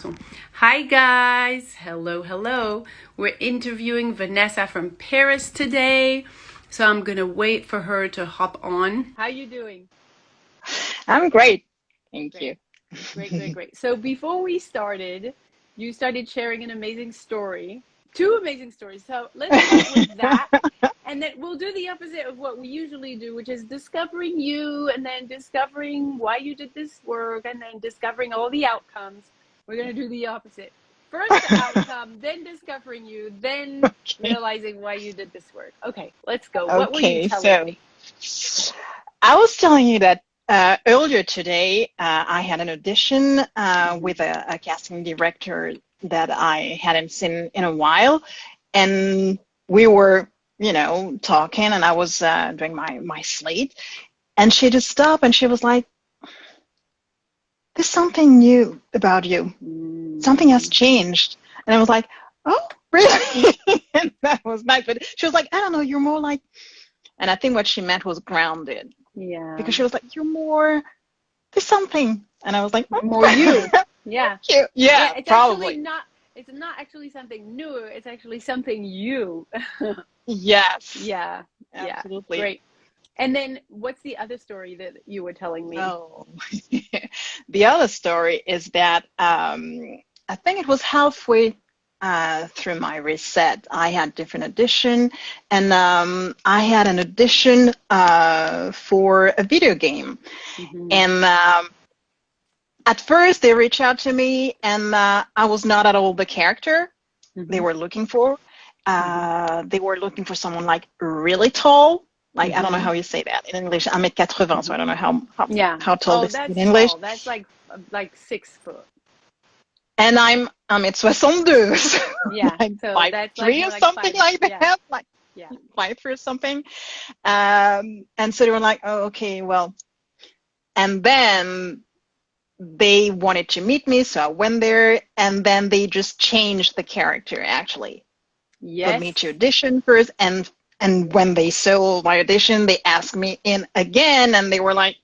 son. Hi guys, hello, hello. We're interviewing Vanessa from Paris today, so I'm gonna wait for her to hop on. How you doing? I'm great, thank Great. you. Great, great, great. So before we started, you started sharing an amazing story, two amazing stories. So let's start with that, and then we'll do the opposite of what we usually do, which is discovering you, and then discovering why you did this work, and then discovering all the outcomes. We're gonna do the opposite. First the outcome, then discovering you, then Okay, realizing why you did this work. Okay, let's go. What were you okay. telling So me? I was telling you that uh, earlier today uh, I had an audition uh, hmm with a, a casting director that I hadn't seen in a while, and we were, you know, talking, and I was uh, doing my my slate, and she just stopped and she was like, "There's something new about you. Something has mm changed," and I was like, "Oh, really?" and that was nice. But she was like, "I don't know. You're more like." And I think what she meant was grounded Yeah. because she was like, "You're more, there's something." And I was like, "Oh, More you. Yeah. you." Yeah, Yeah, it's actually probably. not it's not actually something new, it's actually something you. Yes, Yeah. Yeah. absolutely. Great. And then what's the other story that you were telling me? Oh, the other story is that um, I think it was halfway uh, through my reset. I had different audition, and um, I had an audition uh, for a video game. hmm And um, at first, they reached out to me, and uh, I was not at all the character they hmm were looking for. Uh, they were looking for someone like really tall. Like I don't know hmm how you say that in English. I'm at 80, so I don't know how how, Yeah. how tall Oh, this is in English. tall. That's like like six foot. And I'm I'm at 62, so Yeah. like So five that's like three more or like something five. like Yeah. that, like Yeah. five or something. Um, and so they were like, oh, okay, well. And then they wanted to meet me, so I went there, and then they just changed the character actually. Put me Yes. to audition first, and and when they saw my audition, they asked me in again, and they were like,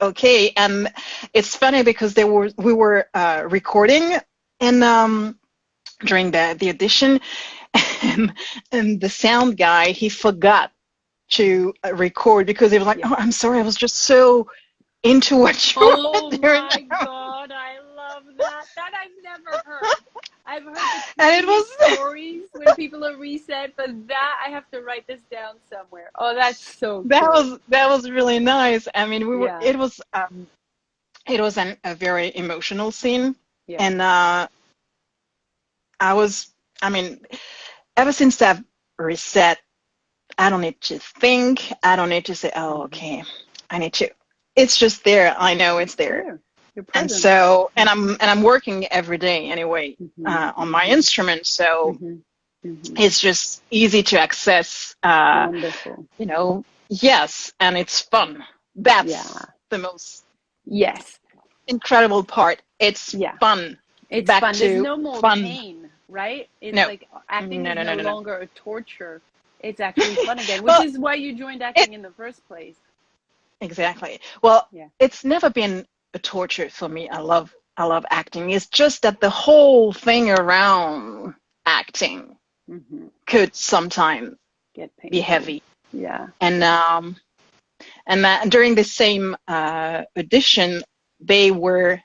okay. And it's funny because they were we were uh, recording and um during the the audition, and and the sound guy he forgot to uh, record because he was like, oh, I'm sorry, I was just so into what you Oh were doing. Oh my God, I love that. That I've never heard. I've heard And it was stories when people are reset, but that I have to write this down somewhere. Oh, that's so that cool. was that was really nice. I mean, we were Yeah, it was um it was an, a very emotional scene, yeah. and uh, I was I mean, ever since I've reset, I don't need to think. I don't need to say, oh, hmm okay, I need to. It's just there. I know It's there. And so, and I'm and I'm working every day anyway hmm uh, on my instrument, so hmm hmm it's just easy to access. Uh, Wonderful. you know, yes, and it's fun. That's Yeah. the most Yes. incredible part. It's Yeah. fun. It's Back fun. There's no more fun. pain, right? It's No, like acting no, is no, no, no no, longer a torture. It's actually fun again, which Well, is why you joined it acting in the first place. exactly. Well, Yeah. it's never been torture for me. I love I love acting. It's just that the whole thing around acting hmm could sometimes Get be heavy. Yeah. And um and that during the same uh audition they were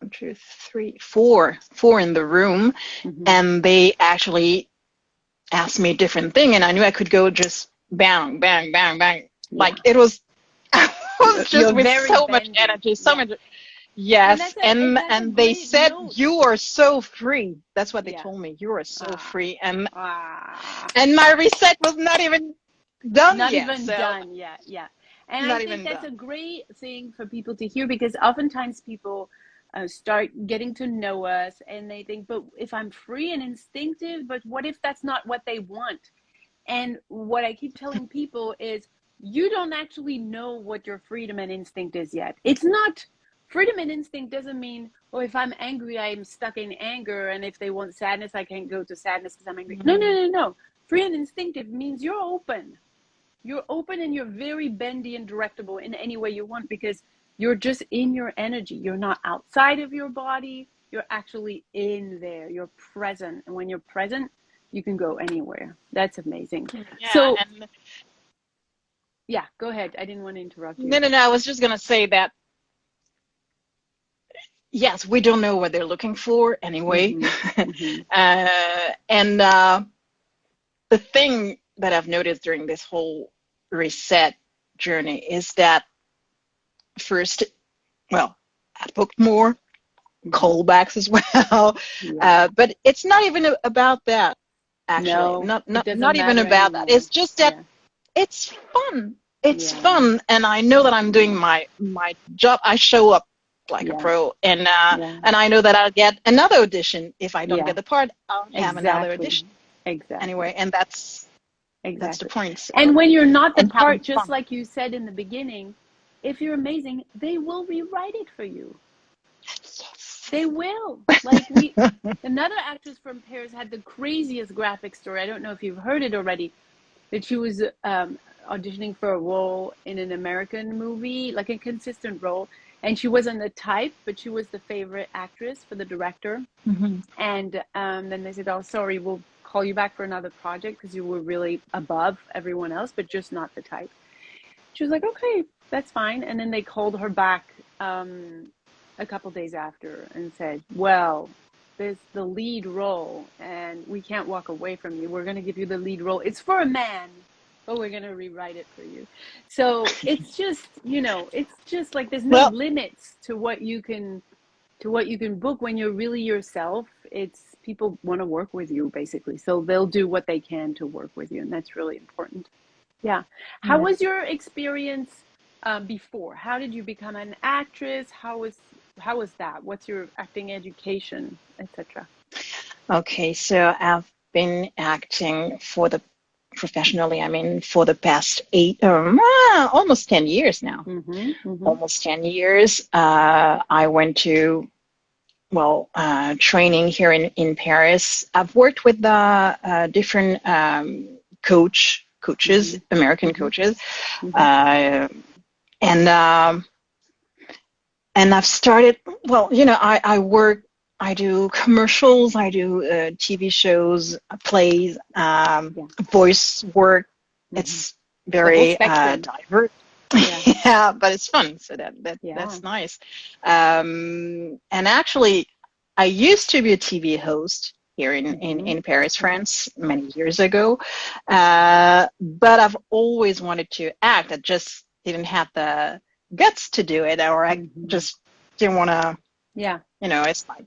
one, two, three, four, four in the room hmm and they actually asked me a different thing and I knew I could go just bang, bang, bang, bang. Like it was was just with so much energy, so Yeah. much yes, and and and they said you are so free. That's what they Yeah. told me. You are so Ah. free. And Ah. and my reset was not even done Not yet. even So done yet. Yeah. And I think that's a great thing for people to hear because oftentimes people uh, start getting to know us and they think, but if I'm free and instinctive, but what if that's not what they want? And what I keep telling people is you don't actually know what your freedom and instinct is yet. It's not freedom and instinct doesn't mean, oh, if I'm angry, I'm stuck in anger. And if they want sadness, I can't go to sadness because I'm angry. No, no, no, no. Free and instinctive means you're open. You're open and you're very bendy and directable in any way you want because you're just in your energy. You're not outside of your body. you're actually in there. You're present. And when you're present, you can go anywhere. That's amazing. Yeah, so and yeah, go ahead. I didn't want to interrupt you. no, no, no. I was just gonna say that. Yes, we don't know what they're looking for anyway. Mhm, mhm. uh, and uh, the thing that I've noticed during this whole reset journey is that first, well, I booked more callbacks as well, Yeah. uh, but it's not even about that. Actually, No, not not doesn't even about that. It's just that Yeah. It's fun. It's Yeah. fun, and I know that I'm doing my my job. I show up like Yeah. a pro, and uh, Yeah. and I know that I'll get another audition. If I don't get the part, I'll have another audition Exactly. anyway, and that's exactly. that's the point. So- And when you're not the And part, just fun. like you said in the beginning, if you're amazing, they will rewrite it for you. Yes. They will. Like we, another actress from Paris had the craziest graphic story. I don't know if you've heard it already. That she was um, auditioning for a role in an American movie, like a consistent role, and she wasn't the type, but she was the favorite actress for the director. Mhm. And um, then they said, "Oh, sorry, we'll call you back for another project because you were really above everyone else, but just not the type." She was like, "Okay, that's fine." And then they called her back um, a couple days after and said, "Well, there's the lead role, and we can't walk away from you. We're going to give you the lead role. It's for a man." But we're gonna rewrite it for you. So it's just, you know, it's just like there's no Well- limits to what you can to what you can book when you're really yourself it's people want to work with you basically so they'll do what they can to work with you and that's really important yeah how Yeah. was your experience um, before how did you become an actress how was how was that what's your acting education etc Okay, so I've been acting for the professionally. I mean, for the past eight, um, ah, almost ten years now. mm-hmm, almost 10 years. Uh, I went to, well, uh, training here in, in Paris. I've worked with the uh, different um, coach coaches, American Mhm. coaches, Mhm. uh, and um, and I've started. Well, you know, I, I work. I do commercials. I do uh, TV shows, plays, um, Yeah. voice work. Mhm. It's very uh, diverse. Yeah. yeah, but it's fun. So that, that Yeah. that's nice. Um, and actually, I used to be a TV host here in, in, Mhm. in Paris, France, many years ago. Uh, but I've always wanted to act. I just didn't have the guts to do it, or I just didn't want to. yeah You know, it's like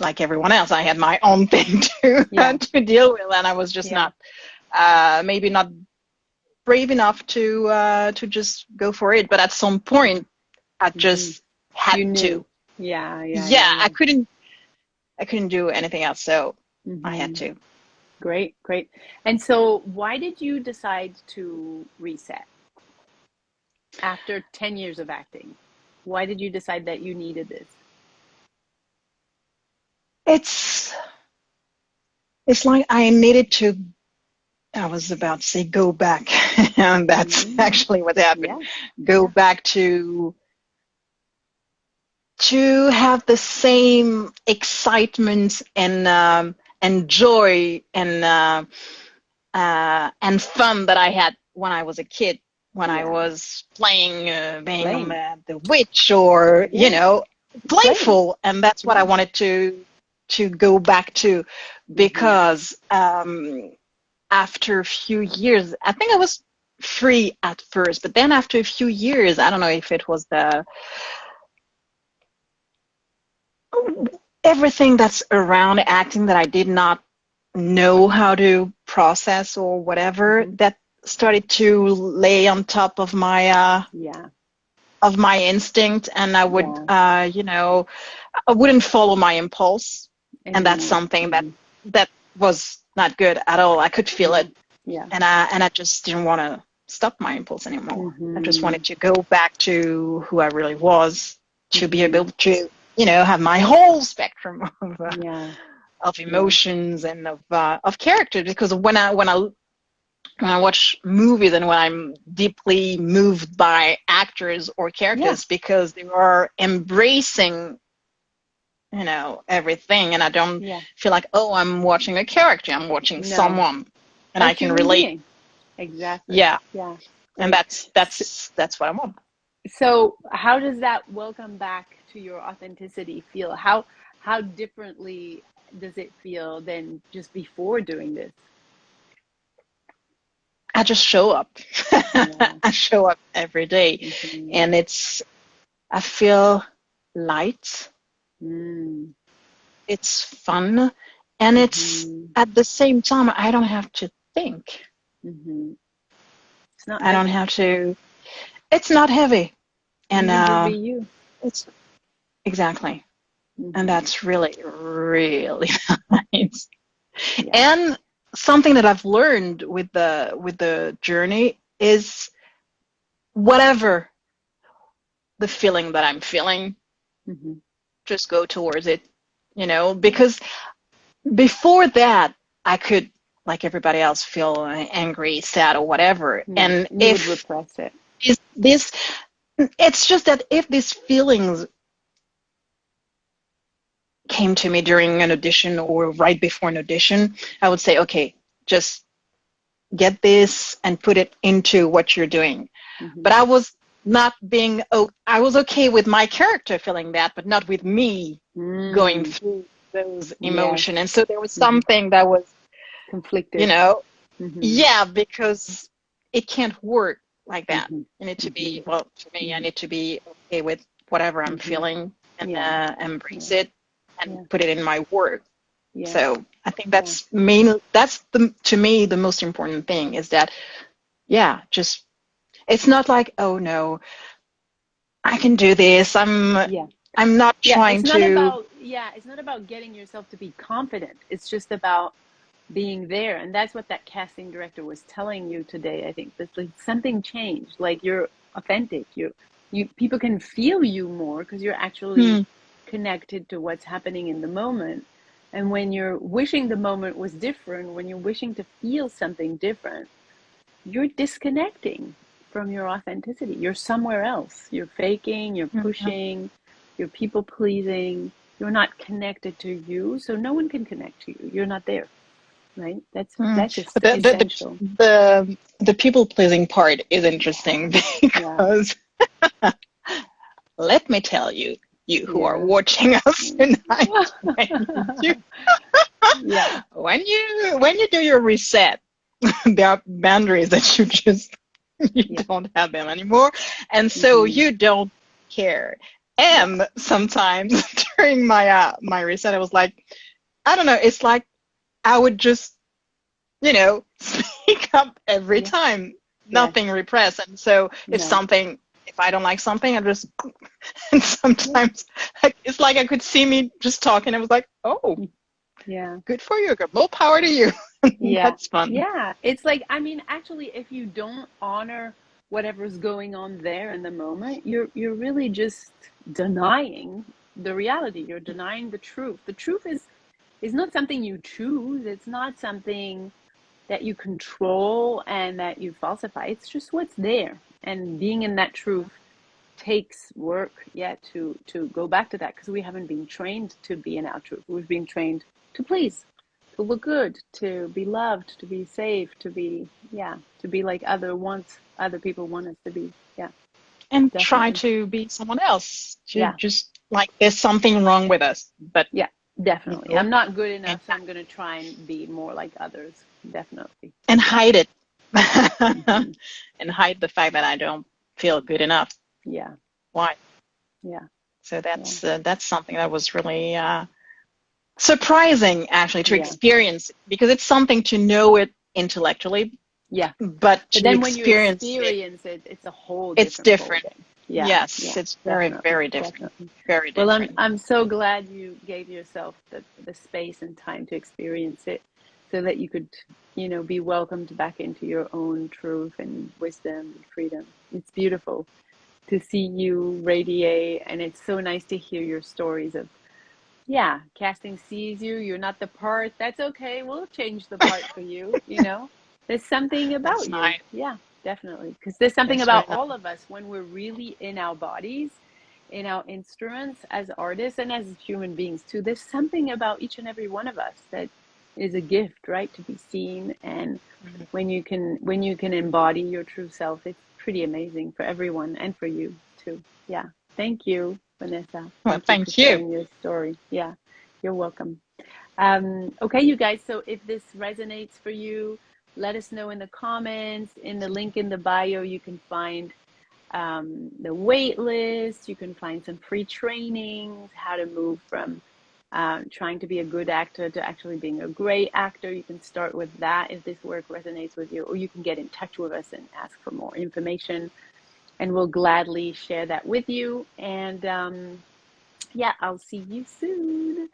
like everyone else. I had my own thing to Yeah. to deal with, and I was just Yeah. not uh, maybe not brave enough to uh, to just go for it. But at some point, I just had Mm-hmm. you to. knew yeah yeah Yeah, I couldn't. I couldn't do anything else, so I had Mhm. to. Great, great. And so, why did you decide to reset after 10 years of acting? Why did you decide that you needed this? It's it's like I needed to. I was about to say go back, and that's Mhm. actually what happened. Yeah. Go back to to have the same excitement and um, and joy and uh, uh, and fun that I had when I was a kid. When I was playing, uh, being the, witch, or Yeah. you know, playful, and that's what I wanted to to go back to because um, after a few years, I think I was free at first, but then after a few years, I don't know if it was the everything that's around acting that I did not know how to process or whatever Mhm. that started to lay on top of my uh, Yeah. of my instinct, and I would uh, you know I wouldn't follow my impulse, and that's something that that was not good at all. I could feel it, Yeah. and I and I just didn't want to stop my impulse anymore. I just Mhm. wanted to go back to who I really was, to be able to you know have my whole spectrum of, uh, Yeah. of emotions and of uh, of character. Because when I when I when I watch movies and when I'm deeply moved by actors or characters because they are embracing you know everything and i don't Yeah. feel like oh i'm watching a character i'm watching No. someone and I can relate. Exactly. yeah Yeah. and that's that's that's what i want So how does that welcome back to your authenticity feel? How how differently does it feel than just before doing this? I just show up Yeah. i show up every day Mhm. and it's i feel light Mm. it's fun and it's Mhm. at the same time i don't have to think Mhm. It's not i don't have to it's not heavy and uh be you. it's exactly and that's really really nice Yeah. and something that i've learned with the with the journey is whatever the feeling that i'm feeling Mhm. just go towards it you know because before that i could like everybody else feel angry sad or whatever Mm. and you if would repress it. is this it's just that if these feelings came to me during an audition or right before an audition i would say okay just get this and put it into what you're doing Mhm. but i was not being oh i was okay with my character feeling that but not with me going Mm. through those Yes. emotion and so there was Mhm. something that was conflicted. you know Mhm. yeah because it can't work like that Mhm. you need to be Mhm. well for me i need to be okay with whatever i'm feeling and Yeah. uh, embrace it and Yeah. put it in my work Yeah. so i think that's main that's the to me the most important thing is that yeah just it's not like oh no i can do this i'm yeah. i'm not Yeah. trying It's not to about yeah. It's not about getting yourself to be confident. It's just about being there, and that's what that casting director was telling you today. I think that like something changed. Like you're authentic. You you people can feel you more because you're actually Hmm. Connected to what's happening in the moment. And when you're wishing the moment was different, when you're wishing to feel something different, you're disconnecting from your authenticity. You're somewhere else. You're faking, you're Mhm. pushing, you're people pleasing. You're not connected to you, so no one can connect to you. You're not there, right? That's Mm. that's But the, the, essential. the, the, the people pleasing part is interesting because let me tell you, you who are watching us tonight, when you, yeah. when you when you do your reset, there are boundaries that you just you Yeah. don't have them anymore, and so Mhm. you don't care. And sometimes during my uh, my reset, I was like, I don't know, it's like I would just, you know, speak up every Yeah. time, nothing repressed. And so if No. something, if I don't like something, I just, and sometimes it's like I could see me just talking. I was like, oh, Yeah. good for you. Good, more power to you. Yeah. That's fun. Yeah, it's like I mean, actually, if you don't honor whatever's going on there in the moment, you're you're really just denying the reality. You're denying the truth. The truth is is not something you choose. It's not something that you control and that you falsify. It's just what's there. And being in that truth takes work, yeah, to to go back to that because we haven't been trained to be in our truth. We've been trained to please to look good, to be loved, to be safe, to be yeah, to be like other wants other people want us to be. Yeah, And try to be someone else. To Yeah. just like there's something wrong with us. But yeah definitely. I'm not good enough, so I'm gonna try and be more like others. Definitely. and hide it. And hide the fact that I don't feel good enough. Yeah, Why? yeah, So that's uh, that's something that was really uh, surprising, actually, to Yeah. experience because it's something to know it intellectually, yeah. but to But then when you experience, it, it, it's a whole It's different different. Yeah. yes, yeah, it's very definitely, very different, definitely. very different. Well, I'm. I'm so glad you gave yourself the the space and time to experience it, so that you could, you know, be welcomed back into your own truth and wisdom and freedom. It's beautiful to see you radiate, and it's so nice to hear your stories of, yeah, casting sees you. You're not the part. That's okay. We'll change the part for you. You know, there's something about That's you. nice. Yeah, definitely. Because there's something That's about very all of us when we're really in our bodies in our instruments as artists and as human beings too. There's something about each and every one of us that is a gift, right? To be seen, and mm-hmm. when you can when you can embody your true self, it's pretty amazing for everyone and for you too. Yeah. Thank you, Vanessa. Well, thank, thank you. Your story. Yeah, you're welcome. Um, okay, you guys. So if this resonates for you, let us know in the comments. In the link in the bio, you can find um, the wait list. You can find some free trainings, how to move from uh, trying to be a good actor to actually being a great actor. You can start with that if this work resonates with you, or you can get in touch with us and ask for more information. And we'll gladly share that with you. And um, yeah, I'll see you soon.